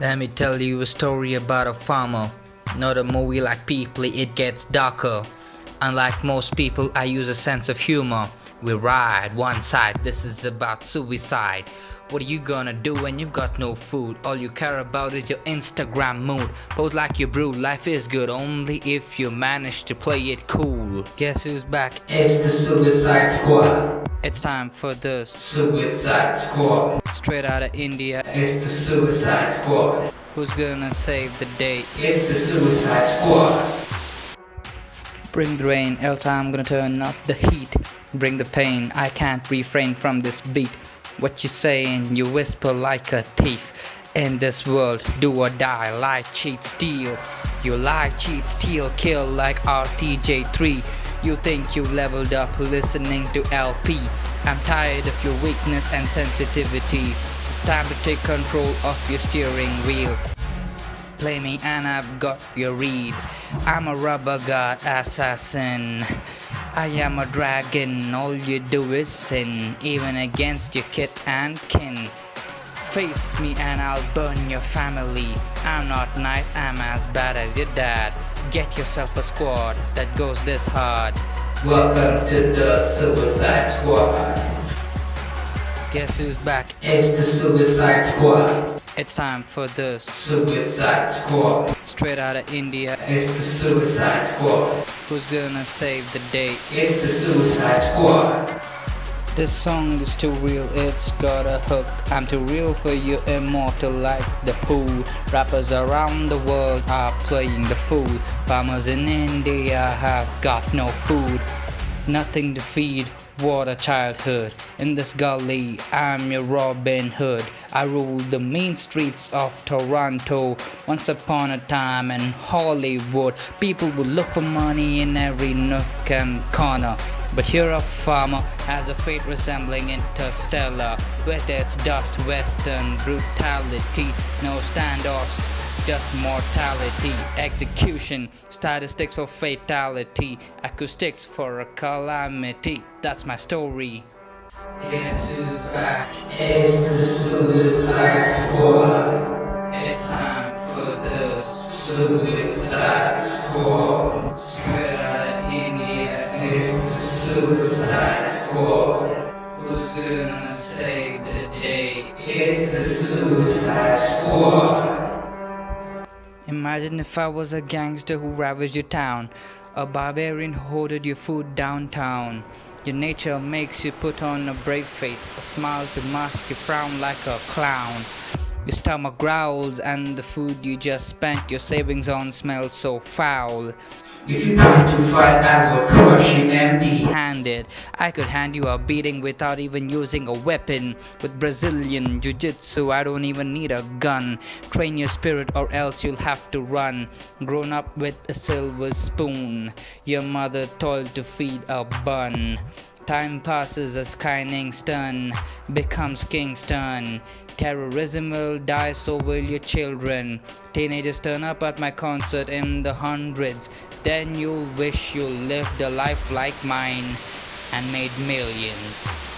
Let me tell you a story about a farmer. Not a movie like People, it gets darker. Unlike most people, I use a sense of humor. We ride one side, this is about suicide. What are you gonna do when you've got no food? All you care about is your Instagram mood. Pose like you brood, life is good only if you manage to play it cool. Guess who's back? It's the Suicide Squad. It's time for the Suicide Squad. straight out of India. It's the Suicide Squad. Who's gonna save the day? It's the Suicide Squad. Bring the rain, else I'm gonna turn up the heat. Bring the pain, I can't refrain from this beat. What you saying? You whisper like a thief. In this world, do or die, lie, cheat, steal. You lie, cheat, steal, kill like RTJ3. You think you leveled up listening to LP. I'm tired of your weakness and sensitivity. It's time to take control of your steering wheel. Play me and I've got your read. I'm a rubber god assassin. I am a dragon, all you do is sin, even against your kit and kin. Face me and I'll burn your family. I'm not nice, I'm as bad as your dad. Get yourself a squad that goes this hard. Welcome to the Suicide Squad. Guess who's back? It's the Suicide Squad. It's time for the Suicide Squad. straight out of India. It's the Suicide Squad. Who's gonna save the day? It's the Suicide Squad. This song is too real, it's got a hook. I'm too real for you, immortal like the Who. Rappers around the world are playing the fool. Farmers in India have got no food, nothing to feed. What a childhood. In this gully, I'm your Robin Hood. I rule the main streets of Toronto. Once upon a time in Hollywood, people would look for money in every nook and corner. But here a farmer has a fate resembling interstellar With its dust western brutality No standoffs, just mortality Execution, statistics for fatality Acoustics for a calamity That's my story Guess who's back? It's the Suicide Squad. It's time for the Suicide Squad. Imagine if I was a gangster who ravaged your town, a barbarian hoarded your food downtown. Your nature makes you put on a brave face, a smile to mask your frown like a clown. Your stomach growls, and the food you just spent your savings on smells so foul. If you try to fight, I will crush you empty. handed. I could hand you a beating without even using a weapon. With Brazilian Jiu Jitsu, I don't even need a gun. Train your spirit, or else you'll have to run. Grown up with a silver spoon, your mother toiled to feed a bun. Time passes as Kingston becomes Kingston. Terrorism will die, so will your children. Teenagers turn up at my concert in the hundreds. Then you'll wish you lived a life like mine and made millions.